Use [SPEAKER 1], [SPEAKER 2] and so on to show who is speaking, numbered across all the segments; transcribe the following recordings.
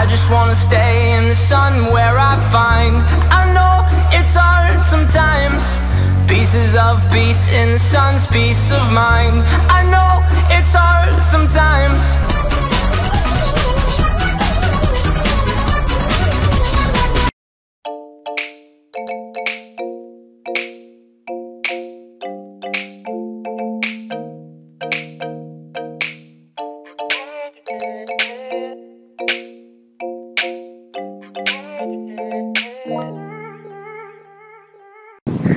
[SPEAKER 1] I just wanna stay in the sun where I find I know it's hard sometimes. Pieces of peace in the sun's peace of mind. I know it's hard sometimes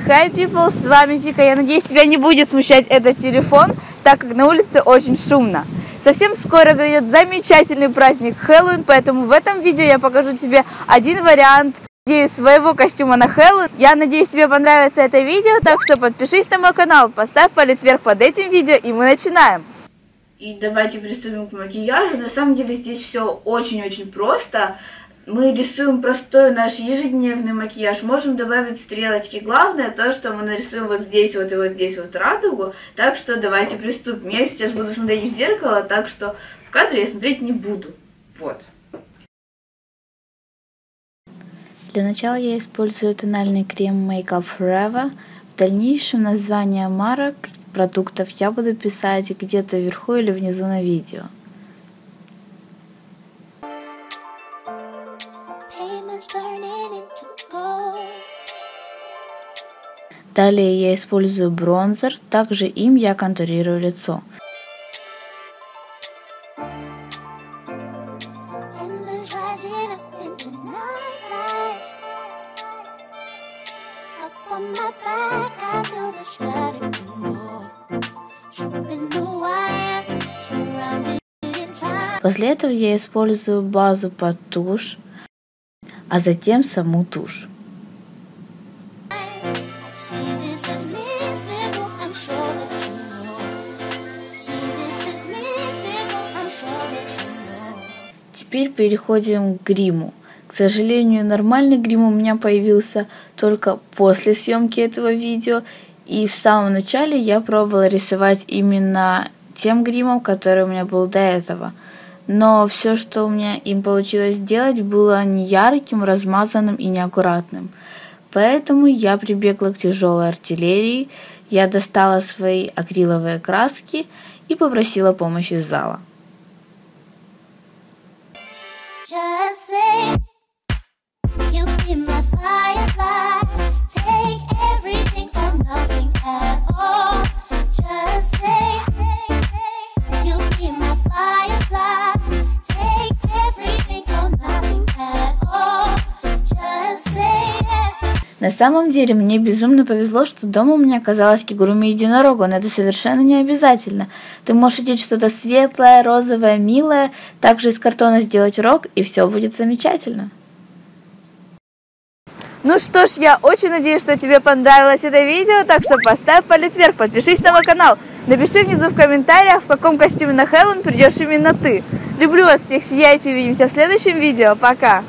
[SPEAKER 2] Hi people, с вами Фика. Я надеюсь, тебя не будет смущать этот телефон, так как на улице очень шумно. Совсем скоро грядет замечательный праздник Хэллоуин, поэтому в этом видео я покажу тебе один вариант идею своего костюма на Хэллоуин. Я надеюсь, тебе понравится это видео, так что подпишись на мой канал, поставь палец вверх под этим видео, и мы начинаем.
[SPEAKER 3] И давайте приступим к макияжу. На самом деле здесь все очень-очень просто мы рисуем простой наш ежедневный макияж, можем добавить стрелочки. Главное то, что мы нарисуем вот здесь вот и вот здесь вот радугу. Так что давайте приступим. Я сейчас буду смотреть в зеркало, так что в кадре я смотреть не буду. Вот.
[SPEAKER 2] Для начала я использую тональный крем Make Up Forever. В дальнейшем название марок продуктов я буду писать где-то вверху или внизу на видео. Далее я использую бронзер, также им я контурирую лицо. После этого я использую базу под тушь, а затем саму тушь. Теперь переходим к гриму. К сожалению, нормальный грим у меня появился только после съемки этого видео. И в самом начале я пробовала рисовать именно тем гримом, который у меня был до этого. Но все, что у меня им получилось сделать, было не ярким, размазанным и неаккуратным. Поэтому я прибегла к тяжелой артиллерии, я достала свои акриловые краски и попросила помощи из зала. Just say you be my firefly. Take everything or nothing at all. Just say На самом деле мне безумно повезло, что дома у меня оказалась кигуруми единорога, но это совершенно не обязательно. Ты можешь одеть что-то светлое, розовое, милое, также из картона сделать рог, и все будет замечательно. Ну что ж, я очень надеюсь, что тебе понравилось это видео, так что поставь палец вверх, подпишись на мой канал, напиши внизу в комментариях, в каком костюме на Хэллоуин придешь именно ты. Люблю вас всех, сияйте, увидимся в следующем видео, пока!